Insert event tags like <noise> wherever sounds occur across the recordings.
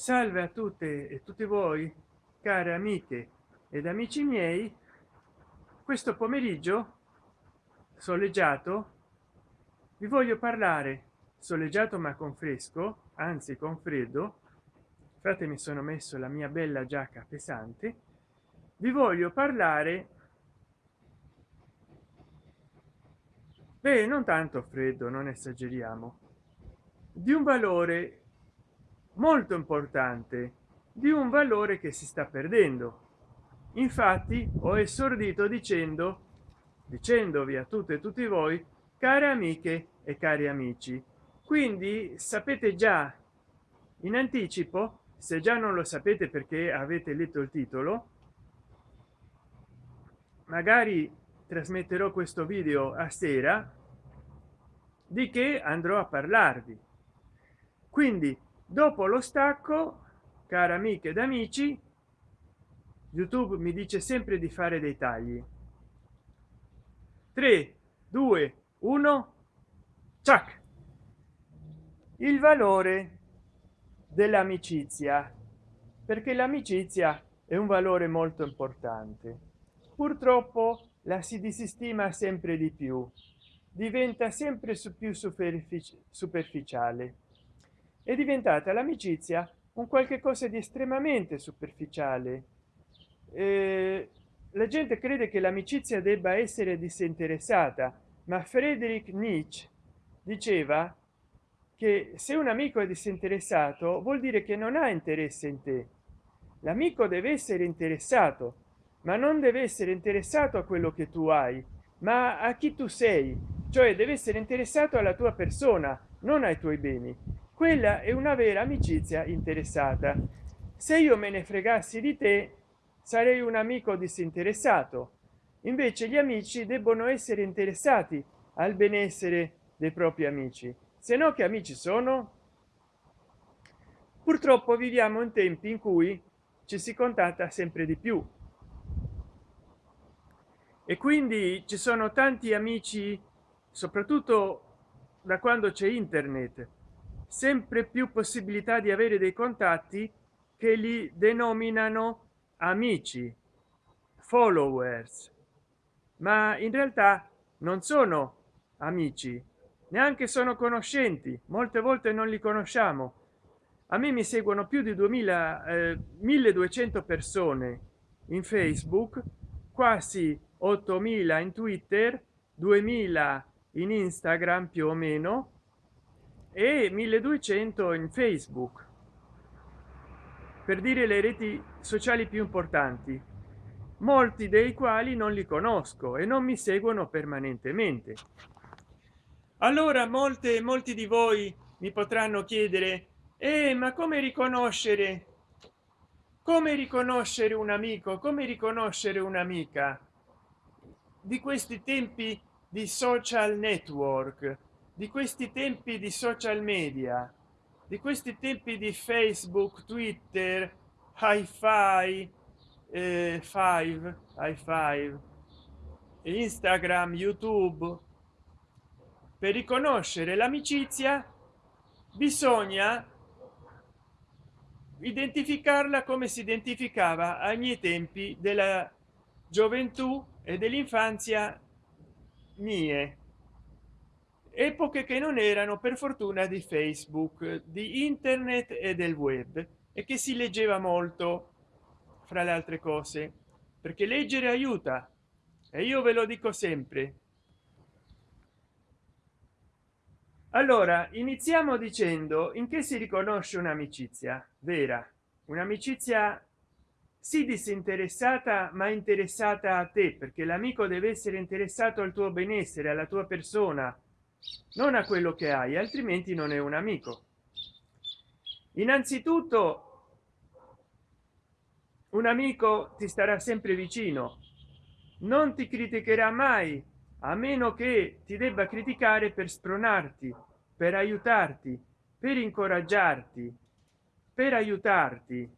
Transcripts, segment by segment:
salve a tutte e tutti voi care amiche ed amici miei. Questo pomeriggio soleggiato vi voglio parlare soleggiato ma con fresco anzi con freddo. Infatti mi sono messo la mia bella giacca pesante. Vi voglio parlare beh non tanto freddo non esageriamo di un valore molto importante di un valore che si sta perdendo. Infatti ho esordito dicendo dicendovi a tutte e tutti voi care amiche e cari amici quindi sapete già in anticipo se già non lo sapete perché avete letto il titolo magari trasmetterò questo video a sera di che andrò a parlarvi. Quindi dopo lo stacco care amiche ed amici youtube mi dice sempre di fare dei tagli. 3 2 1 ciak il valore dell'amicizia perché l'amicizia è un valore molto importante. Purtroppo la si disestima sempre di più diventa sempre più superficiale è diventata l'amicizia un qualche cosa di estremamente superficiale. Eh, la gente crede che l'amicizia debba essere disinteressata ma frederick nietzsche diceva che se un amico è disinteressato vuol dire che non ha interesse in te. L'amico deve essere interessato ma non deve essere interessato a quello che tu hai ma a chi tu sei cioè deve essere interessato alla tua persona non ai tuoi beni quella è una vera amicizia interessata. Se io me ne fregassi di te sarei un amico disinteressato. Invece gli amici debbono essere interessati al benessere dei propri amici. Se no che amici sono? Purtroppo viviamo in tempi in cui ci si contatta sempre di più. E quindi ci sono tanti amici soprattutto da quando c'è internet sempre più possibilità di avere dei contatti che li denominano amici followers. Ma in realtà non sono amici neanche sono conoscenti molte volte non li conosciamo. A me mi seguono più di 2000 eh, 1200 persone in facebook quasi 8000 in twitter 2000 in instagram più o meno e 1200 in facebook. Per dire le reti sociali più importanti molti dei quali non li conosco e non mi seguono permanentemente. Allora molte molti di voi mi potranno chiedere eh, ma come riconoscere come riconoscere un amico come riconoscere un'amica? Di questi tempi di social network di questi tempi di social media di questi tempi di facebook twitter hi-fi eh, five hi five instagram youtube. Per riconoscere l'amicizia bisogna identificarla come si identificava ai miei tempi della gioventù e dell'infanzia mie epoche che non erano per fortuna di facebook di internet e del web e che si leggeva molto fra le altre cose perché leggere aiuta e io ve lo dico sempre. Allora iniziamo dicendo in che si riconosce un'amicizia vera. Un'amicizia si disinteressata ma interessata a te perché l'amico deve essere interessato al tuo benessere alla tua persona non a quello che hai altrimenti non è un amico. Innanzitutto un amico ti starà sempre vicino. Non ti criticherà mai a meno che ti debba criticare per spronarti per aiutarti per incoraggiarti per aiutarti.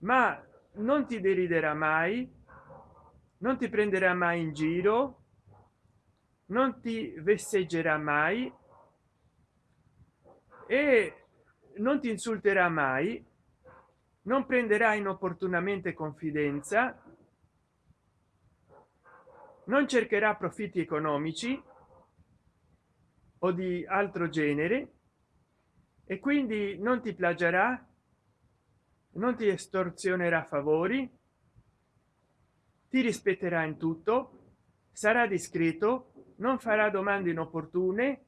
Ma non ti deriderà mai non ti prenderà mai in giro non ti vesseggerà mai e non ti insulterà mai non prenderà inopportunamente confidenza non cercherà profitti economici o di altro genere e quindi non ti plagerà non ti estorzionerà favori ti rispetterà in tutto sarà discreto non farà domande inopportune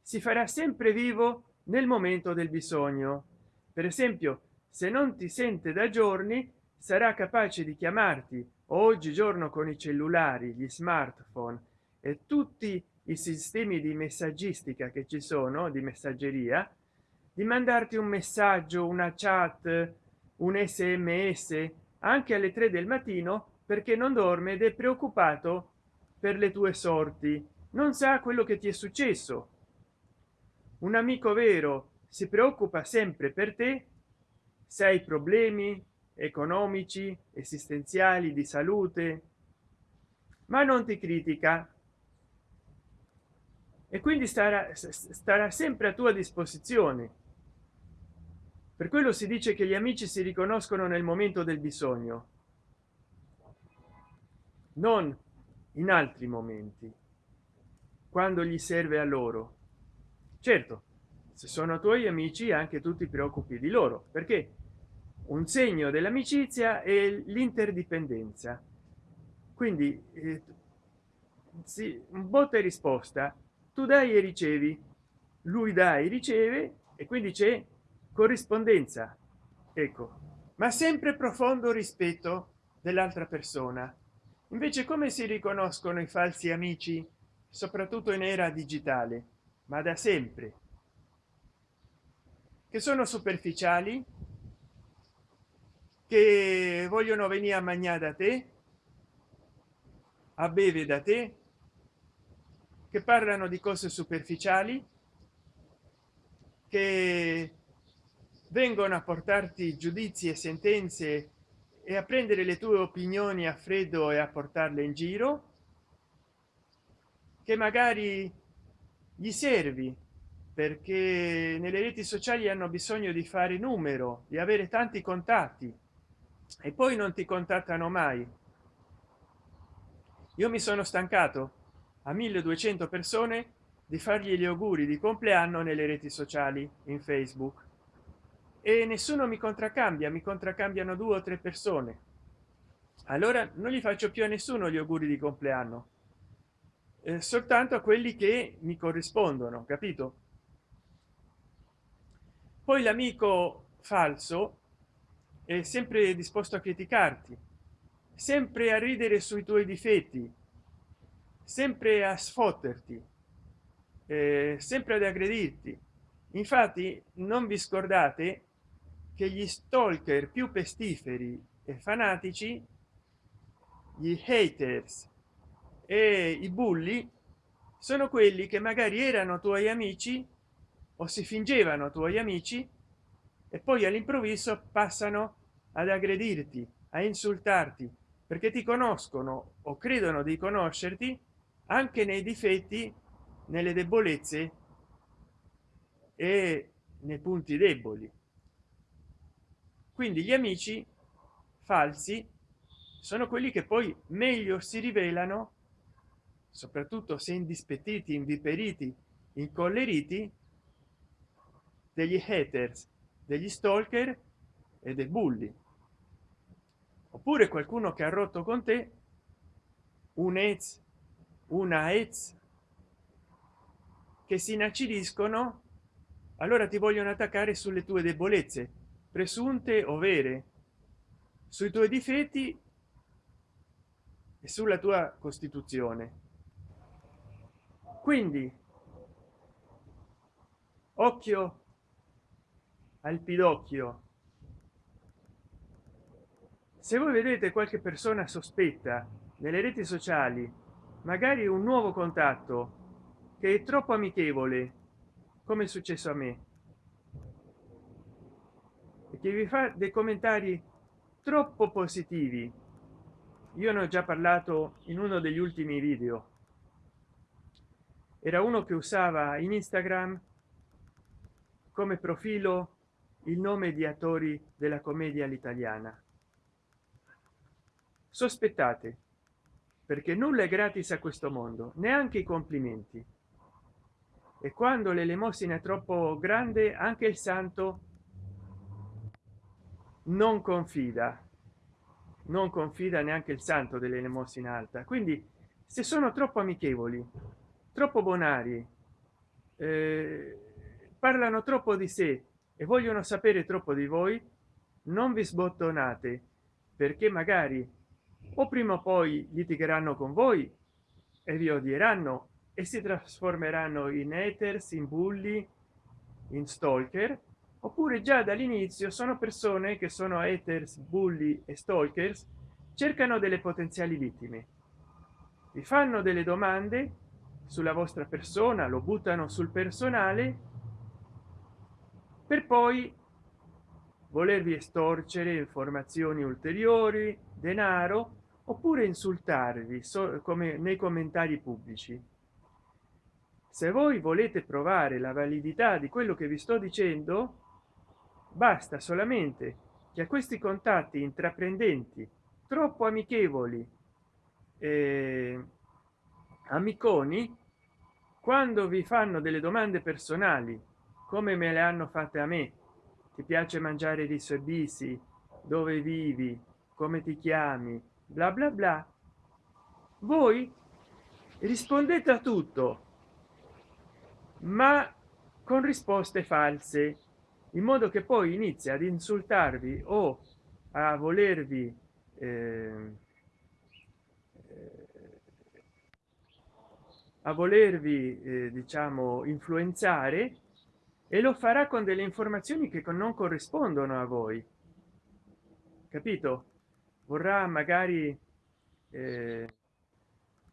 si farà sempre vivo nel momento del bisogno. Per esempio se non ti sente da giorni sarà capace di chiamarti oggigiorno con i cellulari gli smartphone e tutti i sistemi di messaggistica che ci sono di messaggeria di mandarti un messaggio una chat un sms anche alle 3 del mattino perché non dorme ed è preoccupato per le tue sorti. Non sa quello che ti è successo. Un amico vero si preoccupa sempre per te. Se hai problemi economici esistenziali di salute ma non ti critica. E quindi starà starà sempre a tua disposizione. Per quello si dice che gli amici si riconoscono nel momento del bisogno. Non in altri momenti quando gli serve a loro. Certo se sono tuoi amici anche tu ti preoccupi di loro perché un segno dell'amicizia è l'interdipendenza. Quindi eh, sì, botta e risposta tu dai e ricevi lui dai riceve e quindi c'è corrispondenza. Ecco ma sempre profondo rispetto dell'altra persona invece come si riconoscono i falsi amici soprattutto in era digitale ma da sempre? Che sono superficiali? Che vogliono venire a mangiare da te? A beve da te? Che parlano di cose superficiali? Che vengono a portarti giudizi e sentenze e a prendere le tue opinioni a freddo e a portarle in giro che magari gli servi perché nelle reti sociali hanno bisogno di fare numero di avere tanti contatti e poi non ti contattano mai. Io mi sono stancato a 1200 persone di fargli gli auguri di compleanno nelle reti sociali in facebook e nessuno mi contraccambia mi contraccambiano due o tre persone. Allora non gli faccio più a nessuno gli auguri di compleanno. Eh, soltanto a quelli che mi corrispondono capito? Poi l'amico falso è sempre disposto a criticarti sempre a ridere sui tuoi difetti sempre a sfotterti eh, sempre ad aggredirti. Infatti non vi scordate che gli stalker più pestiferi e fanatici gli haters e i bulli sono quelli che magari erano tuoi amici o si fingevano tuoi amici e poi all'improvviso passano ad aggredirti a insultarti perché ti conoscono o credono di conoscerti anche nei difetti nelle debolezze e nei punti deboli quindi gli amici falsi sono quelli che poi meglio si rivelano soprattutto se indispettiti inviperiti incolleriti degli haters degli stalker e dei bulli. Oppure qualcuno che ha rotto con te un ez una ez che si inacidiscono allora ti vogliono attaccare sulle tue debolezze presunte o vere sui tuoi difetti e sulla tua costituzione. Quindi occhio al pidocchio se voi vedete qualche persona sospetta nelle reti sociali magari un nuovo contatto che è troppo amichevole come è successo a me che vi fa dei commentari troppo positivi. Io ne ho già parlato in uno degli ultimi video. Era uno che usava in instagram come profilo il nome di attori della commedia all'italiana. Sospettate perché nulla è gratis a questo mondo neanche i complimenti. E quando l'elemosina è troppo grande anche il santo non confida non confida neanche il santo dell'elemosina alta. Quindi se sono troppo amichevoli troppo bonari eh, parlano troppo di sé e vogliono sapere troppo di voi non vi sbottonate perché magari o prima o poi litigheranno con voi e vi odieranno e si trasformeranno in haters in bulli in stalker oppure già dall'inizio sono persone che sono haters bulli e stalkers cercano delle potenziali vittime. Vi fanno delle domande sulla vostra persona lo buttano sul personale per poi volervi estorcere informazioni ulteriori denaro oppure insultarvi so, come nei commentari pubblici. Se voi volete provare la validità di quello che vi sto dicendo basta solamente che a questi contatti intraprendenti troppo amichevoli eh, amiconi quando vi fanno delle domande personali come me le hanno fatte a me ti piace mangiare riso e bisi dove vivi come ti chiami bla bla bla voi rispondete a tutto ma con risposte false in modo che poi inizia ad insultarvi o a volervi eh, a volervi eh, diciamo influenzare e lo farà con delle informazioni che non corrispondono a voi. Capito? Vorrà magari eh,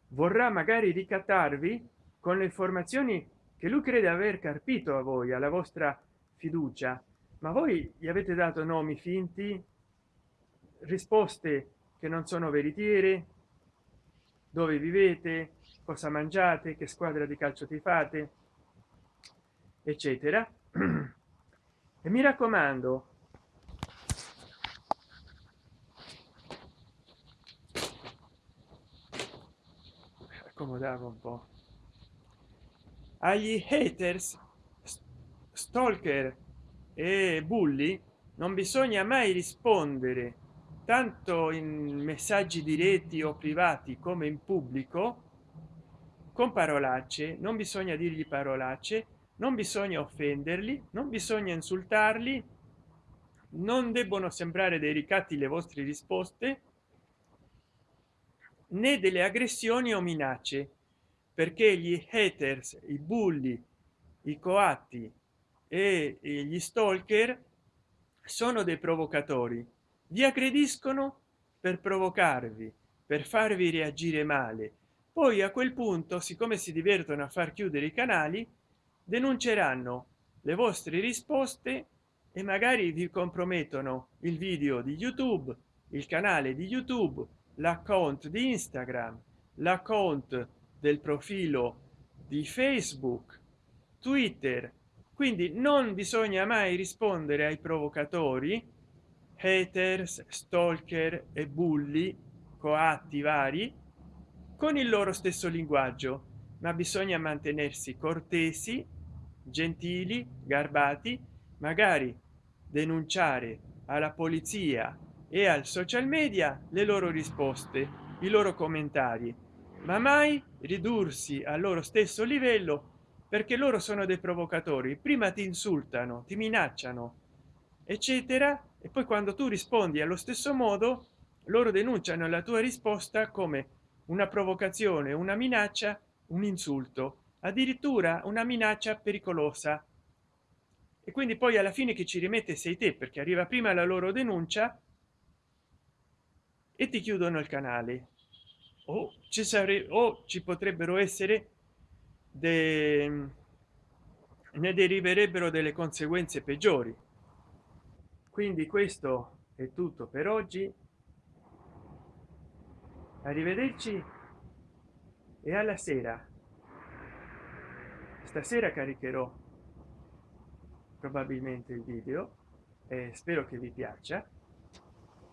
vorrà magari ricattarvi con le informazioni che lui crede aver carpito a voi alla vostra fiducia. Ma voi gli avete dato nomi finti risposte che non sono veritiere? Dove vivete? Cosa mangiate? Che squadra di calcio ti fate? Eccetera. <clears throat> E mi raccomando accomodavo un po. Agli haters stalker e bulli non bisogna mai rispondere tanto in messaggi diretti o privati come in pubblico con parolacce non bisogna dirgli parolacce non bisogna offenderli non bisogna insultarli non debbono sembrare dei ricatti le vostre risposte né delle aggressioni o minacce perché gli haters i bulli i coatti e gli stalker sono dei provocatori. Vi aggrediscono per provocarvi per farvi reagire male. Poi a quel punto siccome si divertono a far chiudere i canali denunceranno le vostre risposte e magari vi compromettono il video di youtube il canale di youtube l'account di instagram l'account del profilo di facebook twitter quindi non bisogna mai rispondere ai provocatori haters stalker e bulli coatti vari con il loro stesso linguaggio ma bisogna mantenersi cortesi gentili garbati magari denunciare alla polizia e al social media le loro risposte i loro commentari ma mai ridursi al loro stesso livello perché loro sono dei provocatori. Prima ti insultano ti minacciano eccetera e poi quando tu rispondi allo stesso modo loro denunciano la tua risposta come una provocazione una minaccia un insulto addirittura una minaccia pericolosa. E quindi poi alla fine che ci rimette sei te perché arriva prima la loro denuncia e ti chiudono il canale. O ci sarebbe o ci potrebbero essere de... ne deriverebbero delle conseguenze peggiori. Quindi questo è tutto per oggi. Arrivederci e alla sera. Stasera caricherò probabilmente il video eh, spero che vi piaccia.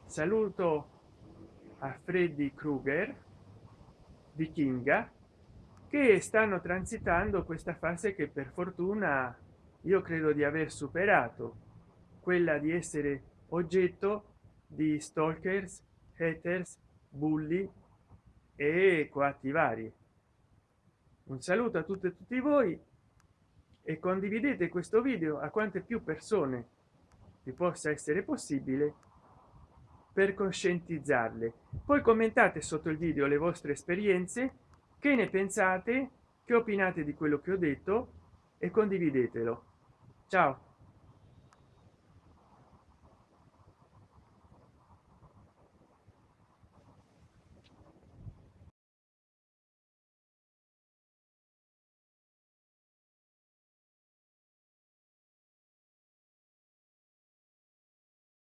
Saluto a freddy krueger vichinga che stanno transitando questa fase che per fortuna io credo di aver superato quella di essere oggetto di stalkers haters bulli e coatti vari. Un saluto a tutte e tutti voi e condividete questo video a quante più persone vi possa essere possibile per conscientizzarle. Poi commentate sotto il video le vostre esperienze che ne pensate? Che opinate di quello che ho detto? E condividetelo. Ciao